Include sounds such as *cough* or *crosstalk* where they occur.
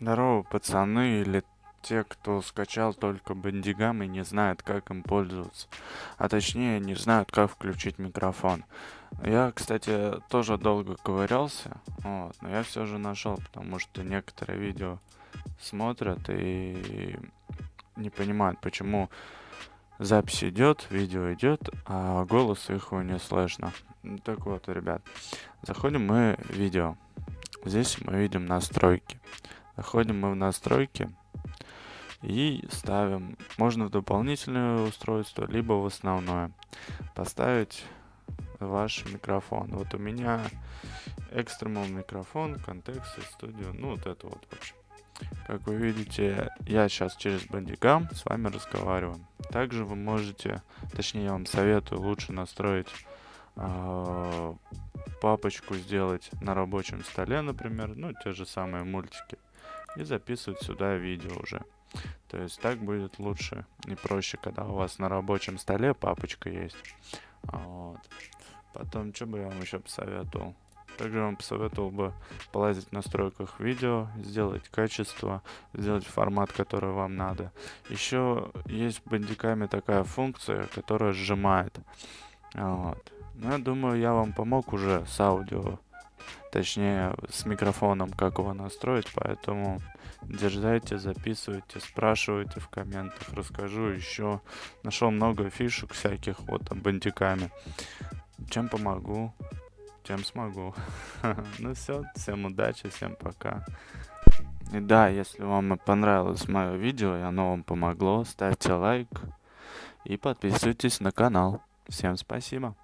Здорово, пацаны, или те, кто скачал только бандигам и не знает, как им пользоваться. А точнее, не знают, как включить микрофон. Я, кстати, тоже долго ковырялся, вот, но я все же нашел, потому что некоторые видео смотрят и не понимают, почему запись идет, видео идет, а голос их не слышно. Так вот, ребят, заходим мы в видео. Здесь мы видим настройки. Заходим мы в настройки и ставим, можно в дополнительное устройство, либо в основное. Поставить ваш микрофон. Вот у меня экстремал микрофон, контекст студио, ну вот это вот в общем. Как вы видите, я сейчас через бандикам с вами разговариваю. Также вы можете, точнее я вам советую лучше настроить э, папочку сделать на рабочем столе, например, ну те же самые мультики и записывать сюда видео уже. То есть так будет лучше и проще, когда у вас на рабочем столе папочка есть. Вот. Потом, что бы я вам еще посоветовал? Также вам посоветовал бы полазить в настройках видео, сделать качество, сделать формат, который вам надо. Еще есть в бандикаме такая функция, которая сжимает. Вот. Ну, я думаю, я вам помог уже с аудио точнее с микрофоном, как его настроить, поэтому дерзайте, записывайте, спрашивайте в комментах, расскажу еще. Нашел много фишек всяких вот бандиками. Чем помогу, тем смогу. *laughs* ну все, всем удачи, всем пока. И да, если вам понравилось мое видео и оно вам помогло, ставьте лайк и подписывайтесь на канал. Всем спасибо.